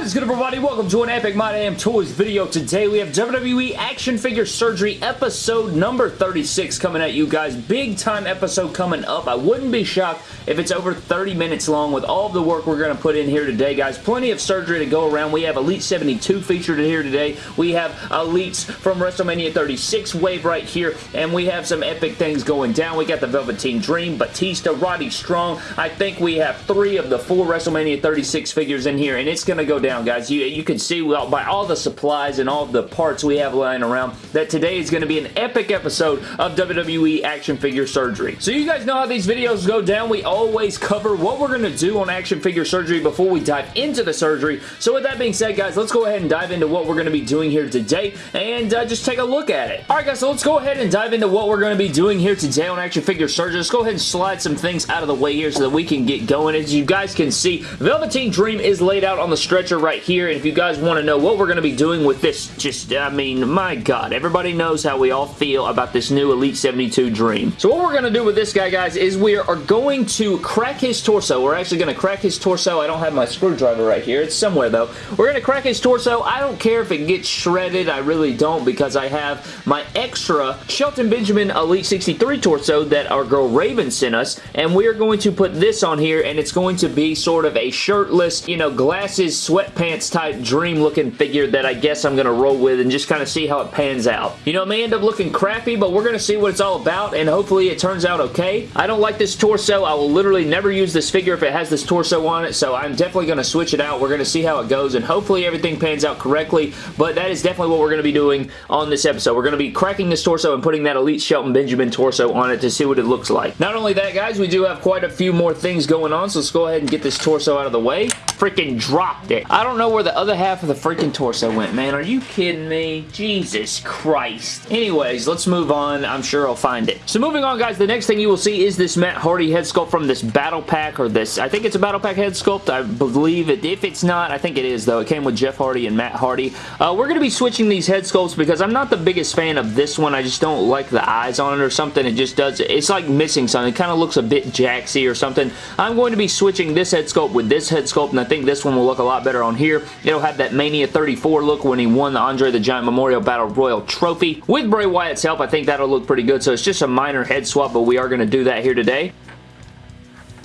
What is good everybody? Welcome to an Epic My Damn Toys video. Today we have WWE Action Figure Surgery episode number 36 coming at you guys. Big time episode coming up. I wouldn't be shocked if it's over 30 minutes long with all the work we're going to put in here today guys. Plenty of surgery to go around. We have Elite 72 featured in here today. We have Elites from WrestleMania 36 wave right here and we have some epic things going down. We got the Velveteen Dream, Batista, Roddy Strong. I think we have three of the four WrestleMania 36 figures in here and it's going to go down, guys. You, you can see well, by all the supplies and all the parts we have lying around that today is going to be an epic episode of WWE Action Figure Surgery. So you guys know how these videos go down. We always cover what we're going to do on Action Figure Surgery before we dive into the surgery. So with that being said, guys, let's go ahead and dive into what we're going to be doing here today and uh, just take a look at it. Alright guys, so let's go ahead and dive into what we're going to be doing here today on Action Figure Surgery. Let's go ahead and slide some things out of the way here so that we can get going. As you guys can see, Velveteen Dream is laid out on the stretcher right here, and if you guys want to know what we're going to be doing with this, just, I mean, my God, everybody knows how we all feel about this new Elite 72 Dream. So what we're going to do with this guy, guys, is we are going to crack his torso. We're actually going to crack his torso. I don't have my screwdriver right here. It's somewhere, though. We're going to crack his torso. I don't care if it gets shredded. I really don't because I have my extra Shelton Benjamin Elite 63 torso that our girl Raven sent us, and we are going to put this on here, and it's going to be sort of a shirtless, you know, glasses, sweatpants type dream looking figure that I guess I'm going to roll with and just kind of see how it pans out. You know, it may end up looking crappy, but we're going to see what it's all about, and hopefully it turns out okay. I don't like this torso. I will literally never use this figure if it has this torso on it, so I'm definitely going to switch it out. We're going to see how it goes, and hopefully everything pans out correctly, but that is definitely what we're going to be doing on this episode. We're going to be cracking this torso and putting that Elite Shelton Benjamin torso on it to see what it looks like. Not only that, guys, we do have quite a few more things going on, so let's go ahead and get this torso out of the way. Freaking dropped it. I don't know where the other half of the freaking torso went, man. Are you kidding me? Jesus Christ. Anyways, let's move on. I'm sure I'll find it. So moving on, guys, the next thing you will see is this Matt Hardy head sculpt from this Battle Pack, or this, I think it's a Battle Pack head sculpt. I believe it. If it's not, I think it is, though. It came with Jeff Hardy and Matt Hardy. Uh, we're going to be switching these head sculpts because I'm not the biggest fan of this one. I just don't like the eyes on it or something. It just does, it's like missing something. It kind of looks a bit jaxy or something. I'm going to be switching this head sculpt with this head sculpt, and I think this one will look a lot better on here. It'll have that Mania 34 look when he won the Andre the Giant Memorial Battle Royal Trophy. With Bray Wyatt's help, I think that'll look pretty good, so it's just a minor head swap, but we are going to do that here today.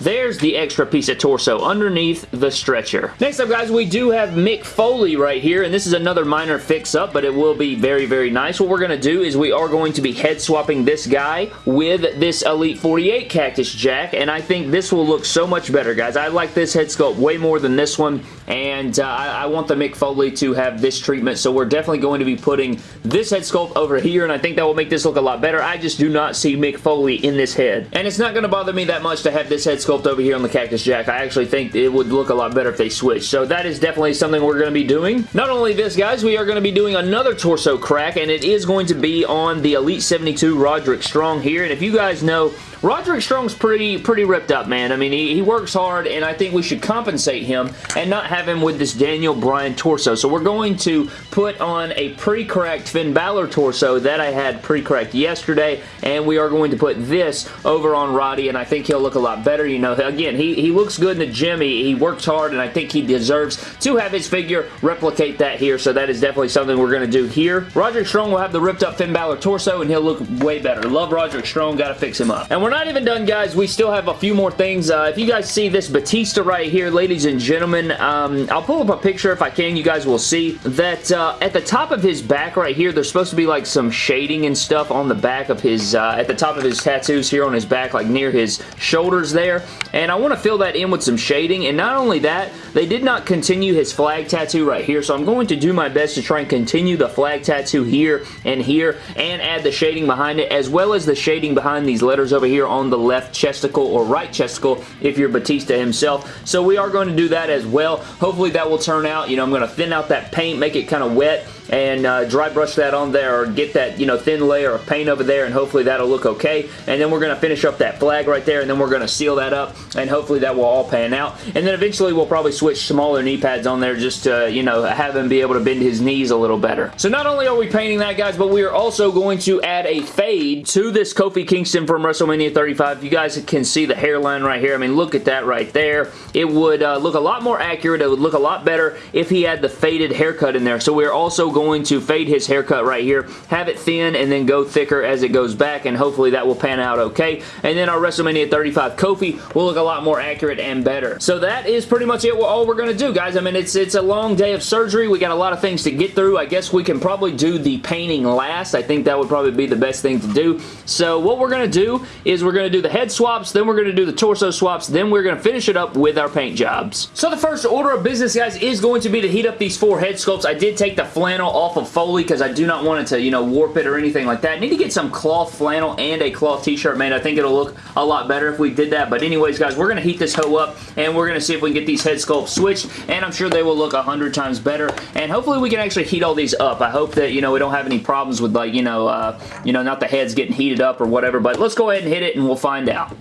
There's the extra piece of torso underneath the stretcher. Next up, guys, we do have Mick Foley right here, and this is another minor fix-up, but it will be very, very nice. What we're going to do is we are going to be head-swapping this guy with this Elite 48 Cactus Jack, and I think this will look so much better, guys. I like this head sculpt way more than this one, and uh, I, I want the Mick Foley to have this treatment, so we're definitely going to be putting this head sculpt over here, and I think that will make this look a lot better. I just do not see Mick Foley in this head, and it's not going to bother me that much to have this head sculpt over here on the Cactus Jack. I actually think it would look a lot better if they switched. So that is definitely something we're going to be doing. Not only this, guys, we are going to be doing another torso crack, and it is going to be on the Elite 72 Roderick Strong here. And if you guys know, Roderick Strong's pretty pretty ripped up, man. I mean, he, he works hard, and I think we should compensate him and not have him with this Daniel Bryan torso. So we're going to put on a pre-cracked Finn Balor torso that I had pre-cracked yesterday, and we are going to put this over on Roddy, and I think he'll look a lot better. You know, again, he, he looks good in the gym. He, he works hard, and I think he deserves to have his figure replicate that here, so that is definitely something we're going to do here. Roderick Strong will have the ripped up Finn Balor torso, and he'll look way better. Love Roderick Strong. Got to fix him up. And we're not even done, guys. We still have a few more things. Uh, if you guys see this Batista right here, ladies and gentlemen, um, I'll pull up a picture if I can. You guys will see that uh, at the top of his back right here, there's supposed to be like some shading and stuff on the back of his, uh, at the top of his tattoos here on his back, like near his shoulders there. And I want to fill that in with some shading. And not only that, they did not continue his flag tattoo right here. So I'm going to do my best to try and continue the flag tattoo here and here and add the shading behind it as well as the shading behind these letters over here on the left chesticle or right chesticle if you're Batista himself. So we are going to do that as well. Hopefully that will turn out. You know, I'm going to thin out that paint, make it kind of wet and uh, dry brush that on there or get that, you know, thin layer of paint over there and hopefully that'll look okay. And then we're going to finish up that flag right there and then we're going to seal that up and hopefully that will all pan out. And then eventually we'll probably switch smaller knee pads on there just to, you know, have him be able to bend his knees a little better. So not only are we painting that, guys, but we are also going to add a fade to this Kofi Kingston from WrestleMania WrestleMania 35. You guys can see the hairline right here. I mean, look at that right there. It would uh, look a lot more accurate. It would look a lot better if he had the faded haircut in there. So we're also going to fade his haircut right here, have it thin, and then go thicker as it goes back, and hopefully that will pan out okay. And then our WrestleMania 35 Kofi will look a lot more accurate and better. So that is pretty much it. All we're going to do, guys. I mean, it's, it's a long day of surgery. We got a lot of things to get through. I guess we can probably do the painting last. I think that would probably be the best thing to do. So what we're going to do is we're going to do the head swaps, then we're going to do the torso swaps, then we're going to finish it up with our paint jobs. So the first order of business, guys, is going to be to heat up these four head sculpts. I did take the flannel off of Foley because I do not want it to, you know, warp it or anything like that. I need to get some cloth flannel and a cloth t-shirt made. I think it'll look a lot better if we did that. But anyways, guys, we're going to heat this hoe up and we're going to see if we can get these head sculpts switched and I'm sure they will look a hundred times better and hopefully we can actually heat all these up. I hope that, you know, we don't have any problems with like, you know, uh, you know, not the heads getting heated up or whatever, but let's go ahead and hit it and we'll find out.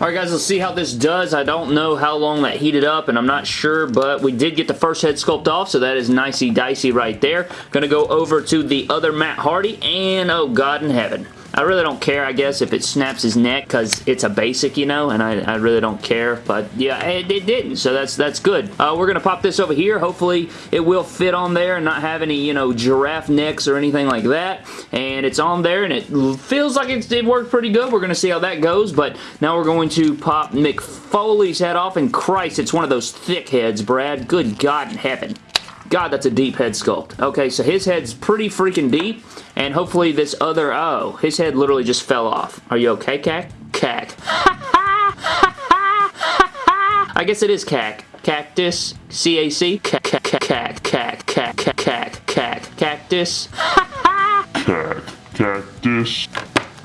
Alright guys, let's see how this does. I don't know how long that heated up and I'm not sure, but we did get the first head sculpt off, so that is nicey dicey right there. Gonna go over to the other Matt Hardy and oh God in heaven. I really don't care, I guess, if it snaps his neck because it's a basic, you know, and I, I really don't care. But, yeah, it, it didn't, so that's that's good. Uh, we're going to pop this over here. Hopefully, it will fit on there and not have any, you know, giraffe necks or anything like that. And it's on there, and it feels like it, it worked pretty good. We're going to see how that goes, but now we're going to pop Mick Foley's head off, and Christ, it's one of those thick heads, Brad. Good God in heaven. God, that's a deep head sculpt. Okay, so his head's pretty freaking deep, and hopefully this other, oh, his head literally just fell off. Are you okay, Cack? Cack. I guess it is cack. Cactus. C-A-C. Cack, cack, cack, cack, cack, cack, cack, cactus. Cack, cactus.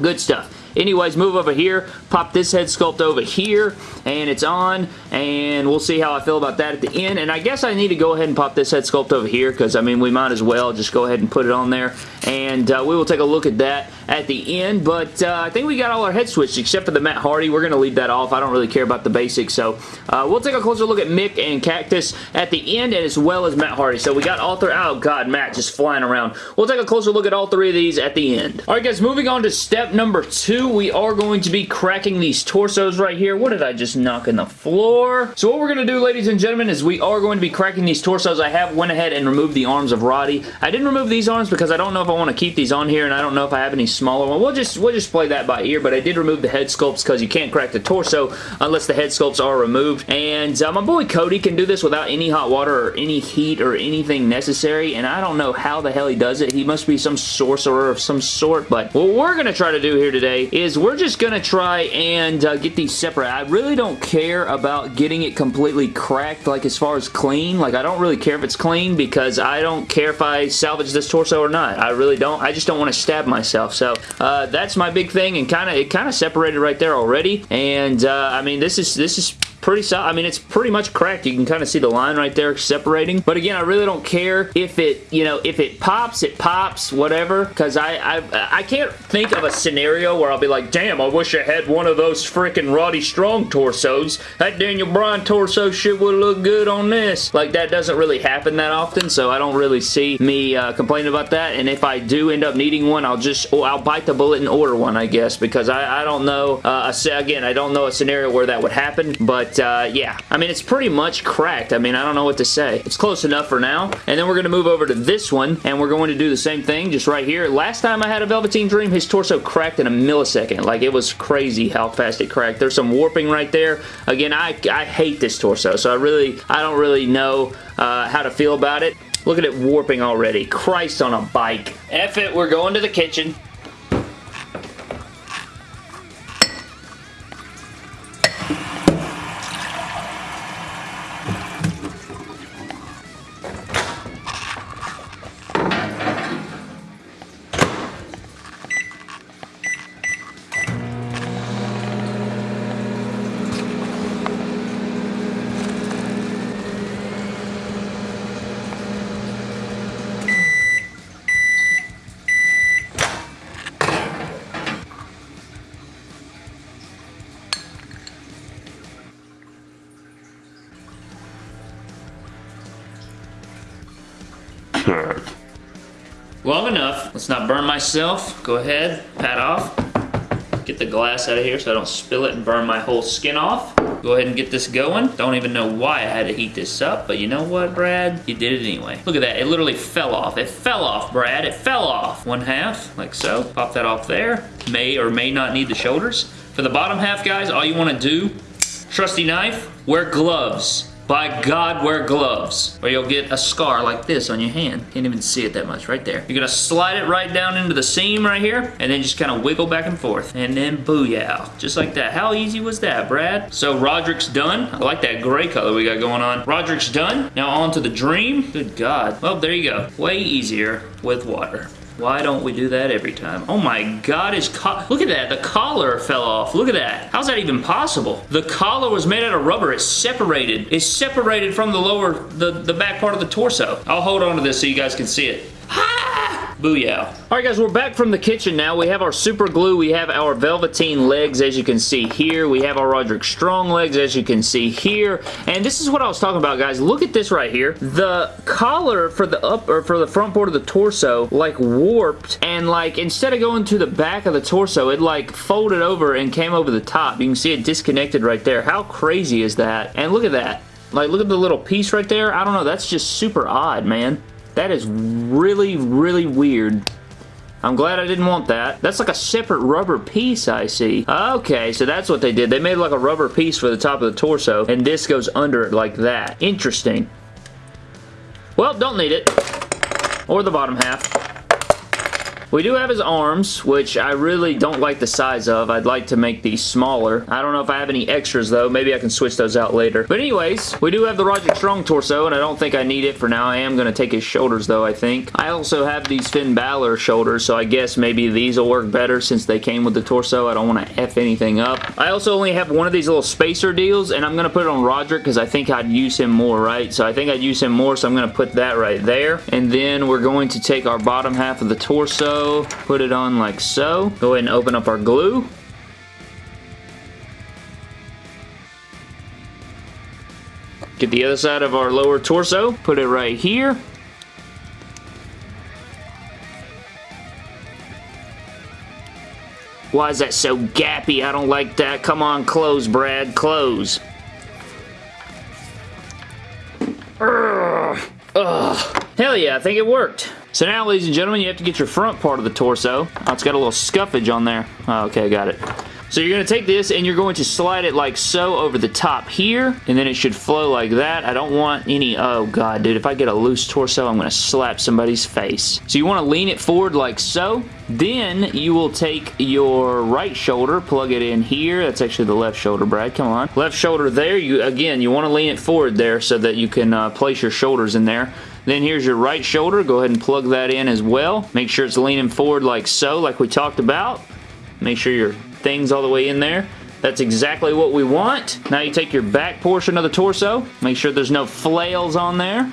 Good stuff. Anyways, move over here, pop this head sculpt over here, and it's on, and we'll see how I feel about that at the end, and I guess I need to go ahead and pop this head sculpt over here, because, I mean, we might as well just go ahead and put it on there, and uh, we will take a look at that at the end, but uh, I think we got all our head switched except for the Matt Hardy. We're going to leave that off. I don't really care about the basics, so uh, we'll take a closer look at Mick and Cactus at the end and as well as Matt Hardy. So we got all three. Oh, God, Matt just flying around. We'll take a closer look at all three of these at the end. All right, guys, moving on to step number two, we are going to be cracking these torsos right here. What did I just knock in the floor? So what we're going to do, ladies and gentlemen, is we are going to be cracking these torsos. I have went ahead and removed the arms of Roddy. I didn't remove these arms because I don't know if I want to keep these on here and I don't know if I have any smaller one. We'll just we'll just play that by ear, but I did remove the head sculpts because you can't crack the torso unless the head sculpts are removed. And uh, my boy Cody can do this without any hot water or any heat or anything necessary, and I don't know how the hell he does it. He must be some sorcerer of some sort, but what we're going to try to do here today is we're just going to try and uh, get these separate. I really don't care about getting it completely cracked, like as far as clean. Like, I don't really care if it's clean because I don't care if I salvage this torso or not. I really don't. I just don't want to stab myself. So, uh, that's my big thing and kind of it kind of separated right there already. And uh, I mean this is this is pretty solid. I mean, it's pretty much cracked. You can kind of see the line right there separating. But again, I really don't care if it, you know, if it pops, it pops, whatever. Because I, I, I can't think of a scenario where I'll be like, damn, I wish I had one of those freaking Roddy Strong torsos. That Daniel Bryan torso shit would look good on this. Like, that doesn't really happen that often, so I don't really see me uh, complaining about that. And if I do end up needing one, I'll just, oh, I'll bite the bullet and order one, I guess, because I, I don't know, uh, I say again, I don't know a scenario where that would happen, but uh, yeah, I mean, it's pretty much cracked. I mean, I don't know what to say. It's close enough for now. And then we're going to move over to this one, and we're going to do the same thing just right here. Last time I had a Velveteen Dream, his torso cracked in a millisecond. Like, it was crazy how fast it cracked. There's some warping right there. Again, I, I hate this torso, so I really, I don't really know uh, how to feel about it. Look at it warping already. Christ on a bike. F it, we're going to the kitchen. Long enough. Let's not burn myself. Go ahead, pat off. Get the glass out of here so I don't spill it and burn my whole skin off. Go ahead and get this going. Don't even know why I had to heat this up, but you know what, Brad? You did it anyway. Look at that. It literally fell off. It fell off, Brad. It fell off. One half, like so. Pop that off there. May or may not need the shoulders. For the bottom half, guys, all you want to do, trusty knife, wear gloves. By God, wear gloves, or you'll get a scar like this on your hand. Can't even see it that much, right there. You're gonna slide it right down into the seam right here, and then just kind of wiggle back and forth, and then booyah. Just like that. How easy was that, Brad? So Roderick's done. I like that gray color we got going on. Roderick's done. Now on to the Dream. Good God. Well, there you go. Way easier with water. Why don't we do that every time? Oh my god, his Look at that. The collar fell off. Look at that. How's that even possible? The collar was made out of rubber. It's separated. It's separated from the lower, the, the back part of the torso. I'll hold on to this so you guys can see it. Booyah. Alright guys, we're back from the kitchen now. We have our super glue. We have our Velveteen legs as you can see here. We have our Roderick Strong legs as you can see here. And this is what I was talking about guys. Look at this right here. The collar for the up or for the front part of the torso like warped and like instead of going to the back of the torso it like folded over and came over the top. You can see it disconnected right there. How crazy is that? And look at that. Like, look at the little piece right there. I don't know. That's just super odd, man. That is really, really weird. I'm glad I didn't want that. That's like a separate rubber piece, I see. Okay, so that's what they did. They made like a rubber piece for the top of the torso, and this goes under it like that. Interesting. Well, don't need it. Or the bottom half. We do have his arms, which I really don't like the size of. I'd like to make these smaller. I don't know if I have any extras, though. Maybe I can switch those out later. But anyways, we do have the Roger Strong torso, and I don't think I need it for now. I am going to take his shoulders, though, I think. I also have these Finn Balor shoulders, so I guess maybe these will work better since they came with the torso. I don't want to F anything up. I also only have one of these little spacer deals, and I'm going to put it on Roderick because I think I'd use him more, right? So I think I'd use him more, so I'm going to put that right there. And then we're going to take our bottom half of the torso put it on like so. Go ahead and open up our glue. Get the other side of our lower torso, put it right here. Why is that so gappy? I don't like that. Come on, close, Brad. Close. Ugh. Ugh. Hell yeah, I think it worked. So now, ladies and gentlemen, you have to get your front part of the torso. Oh, it's got a little scuffage on there. Oh, okay, got it. So you're going to take this and you're going to slide it like so over the top here, and then it should flow like that. I don't want any, oh god, dude, if I get a loose torso, I'm going to slap somebody's face. So you want to lean it forward like so. Then you will take your right shoulder, plug it in here. That's actually the left shoulder, Brad. Come on. Left shoulder there. You Again, you want to lean it forward there so that you can uh, place your shoulders in there. Then here's your right shoulder. Go ahead and plug that in as well. Make sure it's leaning forward like so, like we talked about. Make sure your thing's all the way in there. That's exactly what we want. Now you take your back portion of the torso. Make sure there's no flails on there.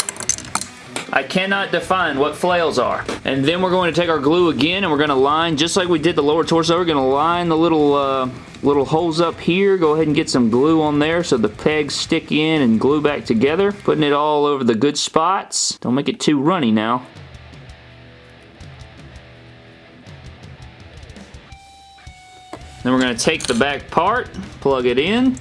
I cannot define what flails are. And then we're going to take our glue again and we're going to line, just like we did the lower torso, we're going to line the little uh, little holes up here. Go ahead and get some glue on there so the pegs stick in and glue back together. Putting it all over the good spots. Don't make it too runny now. Then we're going to take the back part, plug it in,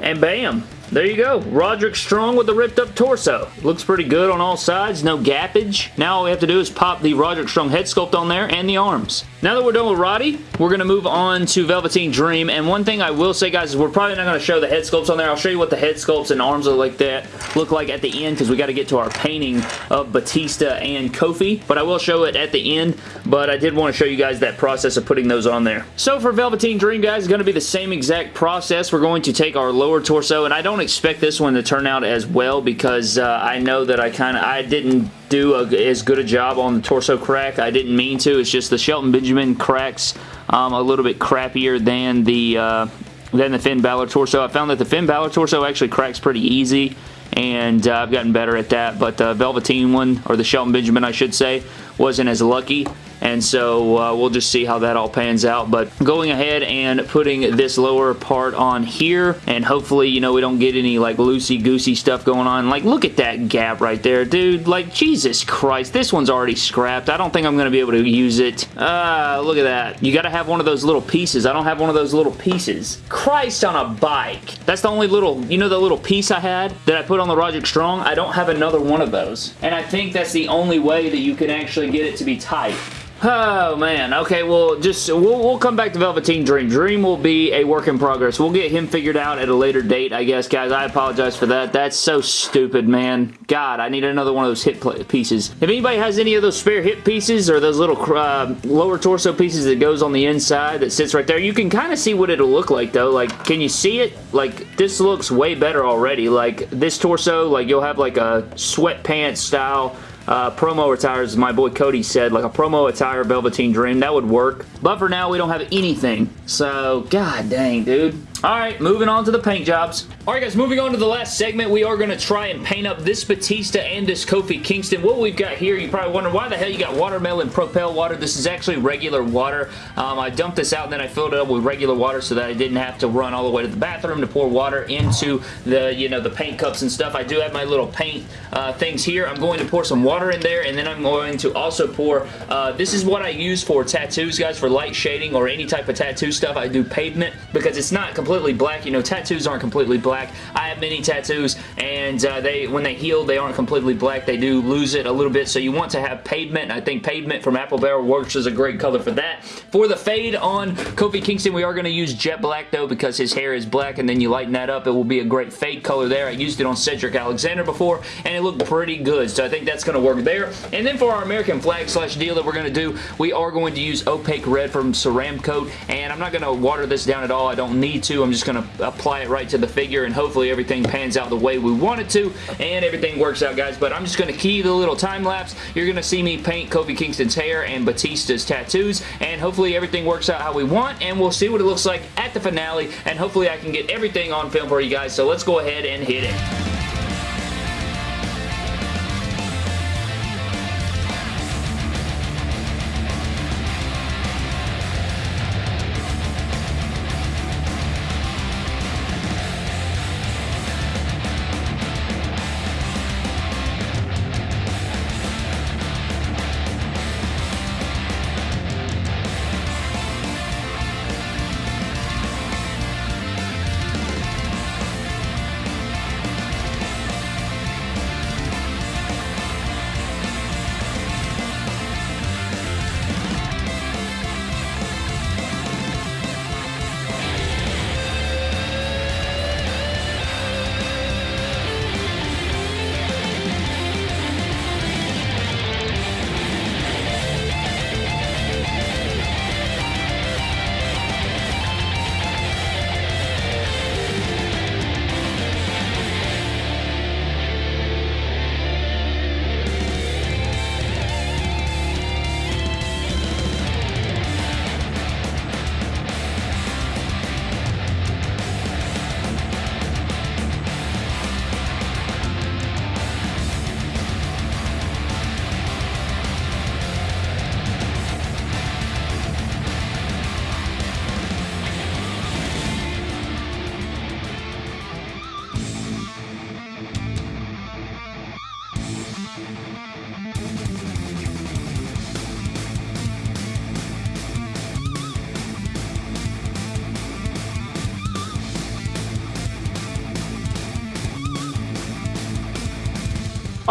And bam, there you go. Roderick Strong with the ripped up torso. Looks pretty good on all sides. No gappage. Now all we have to do is pop the Roderick Strong head sculpt on there and the arms. Now that we're done with Roddy, we're going to move on to Velveteen Dream. And one thing I will say, guys, is we're probably not going to show the head sculpts on there. I'll show you what the head sculpts and arms look like that look like at the end because we got to get to our painting of Batista and Kofi. But I will show it at the end. But I did want to show you guys that process of putting those on there. So for Velveteen Dream, guys, it's going to be the same exact process. We're going to take our lower torso, and I don't expect this one to turn out as well because uh, I know that I kind of, I didn't do a, as good a job on the torso crack. I didn't mean to. It's just the Shelton Benjamin cracks um, a little bit crappier than the uh, than the Finn Balor torso. I found that the Finn Balor torso actually cracks pretty easy and uh, I've gotten better at that but the Velveteen one or the Shelton Benjamin I should say wasn't as lucky and so uh, we'll just see how that all pans out, but going ahead and putting this lower part on here, and hopefully, you know, we don't get any like loosey-goosey stuff going on. Like, look at that gap right there, dude. Like, Jesus Christ, this one's already scrapped. I don't think I'm to be able to use it. Uh, look at that. You got to have one of those little pieces. I don't have one of those little pieces. Christ on a bike. That's the only little, you know the little piece I had that I put on the Roger Strong? I don't have another one of those. And I think that's the only way that you can actually get it to be tight. Oh, man. Okay, well, just we'll, we'll come back to Velveteen Dream. Dream will be a work in progress. We'll get him figured out at a later date, I guess, guys. I apologize for that. That's so stupid, man. God, I need another one of those hip pieces. If anybody has any of those spare hip pieces or those little uh, lower torso pieces that goes on the inside that sits right there, you can kind of see what it'll look like, though. Like, can you see it? Like, this looks way better already. Like, this torso, like, you'll have, like, a sweatpants style uh, promo attires, as my boy Cody said, like a promo attire Velveteen Dream. That would work. But for now, we don't have anything. So, god dang, dude. Alright, moving on to the paint jobs. Alright guys, moving on to the last segment, we are going to try and paint up this Batista and this Kofi Kingston. What we've got here, you probably wonder why the hell you got watermelon propel water. This is actually regular water. Um, I dumped this out and then I filled it up with regular water so that I didn't have to run all the way to the bathroom to pour water into the, you know, the paint cups and stuff. I do have my little paint uh, things here. I'm going to pour some water in there and then I'm going to also pour, uh, this is what I use for tattoos, guys, for light shading or any type of tattoo stuff. I do pavement because it's not completely completely black. You know, tattoos aren't completely black. I have many tattoos, and uh, they when they heal, they aren't completely black. They do lose it a little bit, so you want to have pavement. I think pavement from Apple Barrel works as a great color for that. For the fade on Kofi Kingston, we are going to use jet black, though, because his hair is black, and then you lighten that up. It will be a great fade color there. I used it on Cedric Alexander before, and it looked pretty good, so I think that's going to work there. And then for our American flag slash deal that we're going to do, we are going to use opaque red from Ceramcoat, and I'm not going to water this down at all. I don't need to. I'm just going to apply it right to the figure and hopefully everything pans out the way we want it to and everything works out guys. But I'm just going to key the little time lapse. You're going to see me paint Kofi Kingston's hair and Batista's tattoos and hopefully everything works out how we want and we'll see what it looks like at the finale and hopefully I can get everything on film for you guys. So let's go ahead and hit it.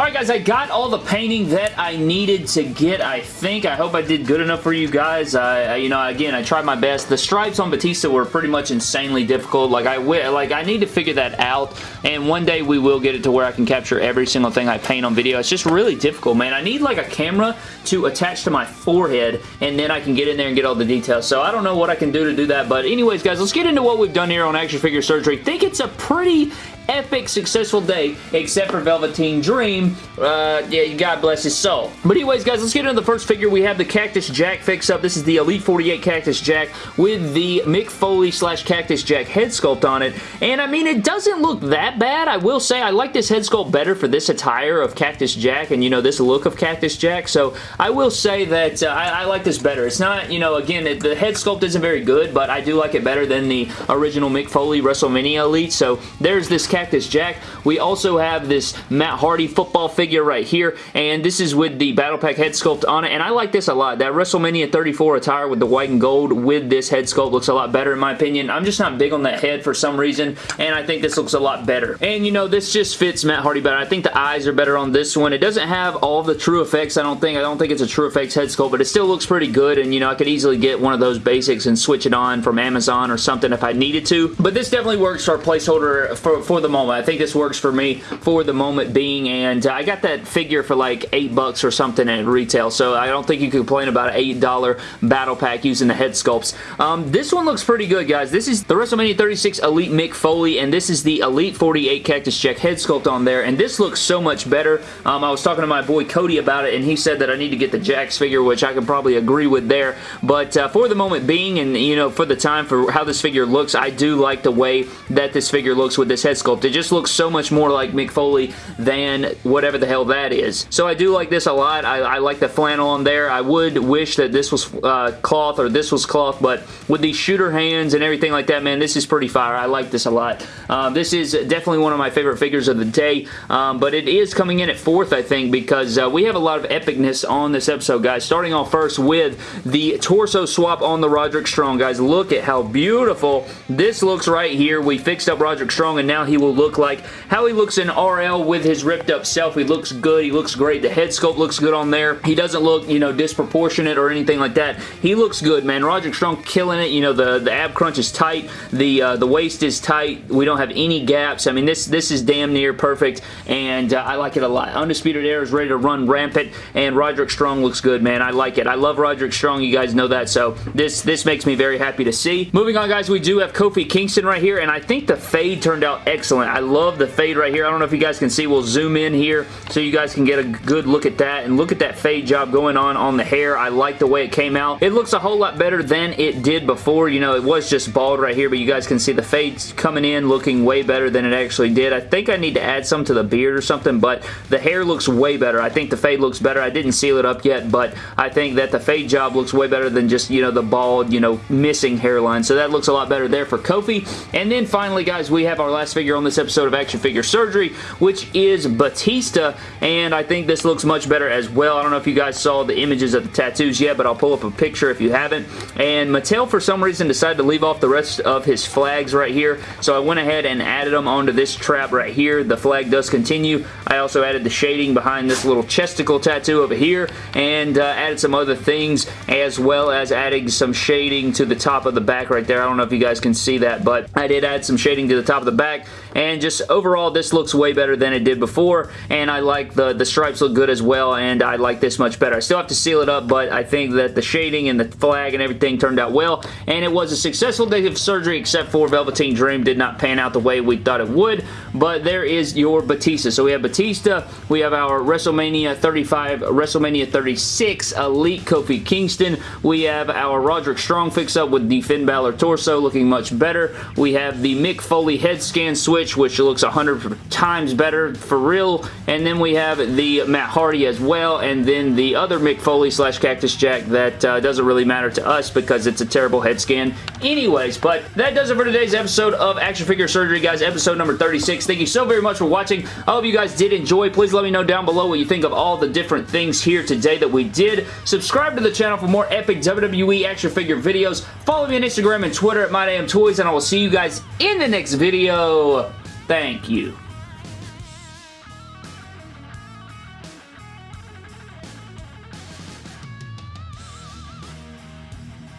Alright guys, I got all the painting that I needed to get, I think. I hope I did good enough for you guys. I, you know, again, I tried my best. The stripes on Batista were pretty much insanely difficult. Like, I like I need to figure that out, and one day we will get it to where I can capture every single thing I paint on video. It's just really difficult, man. I need like a camera to attach to my forehead, and then I can get in there and get all the details. So I don't know what I can do to do that, but anyways, guys, let's get into what we've done here on Action Figure Surgery. think it's a pretty epic, successful day, except for Velveteen Dream. Uh, yeah, God bless his soul. But anyways, guys, let's get into the first figure. We have the Cactus Jack fix up. This is the Elite 48 Cactus Jack with the Mick Foley slash Cactus Jack head sculpt on it. And I mean, it doesn't look that bad. I will say I like this head sculpt better for this attire of Cactus Jack and, you know, this look of Cactus Jack. So I will say that uh, I, I, like this better. It's not, you know, again, it, the head sculpt isn't very good, but I do like it better than the original Mick Foley WrestleMania Elite. So there's this Cactus Jack. We also have this Matt Hardy football figure right here, and this is with the Battle Pack head sculpt on it, and I like this a lot. That WrestleMania 34 attire with the white and gold with this head sculpt looks a lot better in my opinion. I'm just not big on that head for some reason, and I think this looks a lot better. And, you know, this just fits Matt Hardy better. I think the eyes are better on this one. It doesn't have all the TrueFX, I don't think. I don't think it's a TrueFX head sculpt, but it still looks pretty good, and, you know, I could easily get one of those basics and switch it on from Amazon or something if I needed to. But this definitely works for a placeholder for, for the moment. I think this works for me for the moment being, and I got that figure for like 8 bucks or something at retail, so I don't think you can complain about an $8 battle pack using the head sculpts. Um, this one looks pretty good, guys. This is the WrestleMania 36 Elite Mick Foley, and this is the Elite 48 Cactus Jack head sculpt on there, and this looks so much better. Um, I was talking to my boy Cody about it, and he said that I need to get the Jakks figure, which I can probably agree with there, but uh, for the moment being, and you know, for the time, for how this figure looks, I do like the way that this figure looks with this head sculpt. It just looks so much more like Mick Foley than whatever the hell that is. So I do like this a lot. I, I like the flannel on there. I would wish that this was uh, cloth or this was cloth, but with these shooter hands and everything like that, man, this is pretty fire. I like this a lot. Um, this is definitely one of my favorite figures of the day, um, but it is coming in at fourth, I think, because uh, we have a lot of epicness on this episode, guys. Starting off first with the torso swap on the Roderick Strong, guys. Look at how beautiful this looks right here. We fixed up Roderick Strong, and now he will look like how he looks in RL with his ripped up self. He looks good. He looks great. The head sculpt looks good on there. He doesn't look, you know, disproportionate or anything like that. He looks good, man. Roderick Strong killing it. You know, the, the ab crunch is tight. The uh, the waist is tight. We don't have any gaps. I mean, this, this is damn near perfect, and uh, I like it a lot. Undisputed Era is ready to run rampant, and Roderick Strong looks good, man. I like it. I love Roderick Strong. You guys know that, so this, this makes me very happy to see. Moving on, guys, we do have Kofi Kingston right here, and I think the fade turned out excellent. I love the fade right here. I don't know if you guys can see. We'll zoom in here so you guys can get a good look at that, and look at that fade job going on on the hair. I like the way it came out. It looks a whole lot better than it did before. You know, it was just bald right here, but you guys can see the fades coming in looking way better than it actually did. I think I need to add some to the beard or something, but the hair looks way better. I think the fade looks better. I didn't seal it up yet, but I think that the fade job looks way better than just, you know, the bald, you know, missing hairline. So that looks a lot better there for Kofi. And then finally, guys, we have our last figure on this episode of Action Figure Surgery, which is Batista, and I think this looks much better as well. I don't know if you guys saw the images of the tattoos yet, but I'll pull up a picture if you haven't. And Mattel, for some reason, decided to leave off the rest of his flags right here, so I went ahead and added them onto this trap right here. The flag does continue. I also added the shading behind this little chesticle tattoo over here, and uh, added some other things, as well as adding some shading to the top of the back right there. I don't know if you guys can see that, but I did add some shading to the top of the back, and just overall, this looks way better than it did before, and I like the, the stripes look good as well, and I like this much better. I still have to seal it up, but I think that the shading and the flag and everything turned out well, and it was a successful day of surgery, except for Velveteen Dream did not pan out the way we thought it would, but there is your Batista. So we have Batista, we have our WrestleMania 35, WrestleMania 36 Elite Kofi Kingston, we have our Roderick Strong fix-up with the Finn Balor torso looking much better, we have the Mick Foley head scan switch, which looks 100 times better for real, and then we have the Matt Hardy as well, and then the other Mick Foley slash Cactus Jack that uh, doesn't really matter to us because it's a terrible head scan anyways, but that does it for today's episode of Action Figure Surgery, guys, episode number 36. Thank you so very much for watching. I hope you guys did enjoy. Please let me know down below what you think of all the different things here today that we did. Subscribe to the channel for more epic WWE action figure videos. Follow me on Instagram and Twitter at MyDamnToys, and I will see you guys in the next video. Thank you.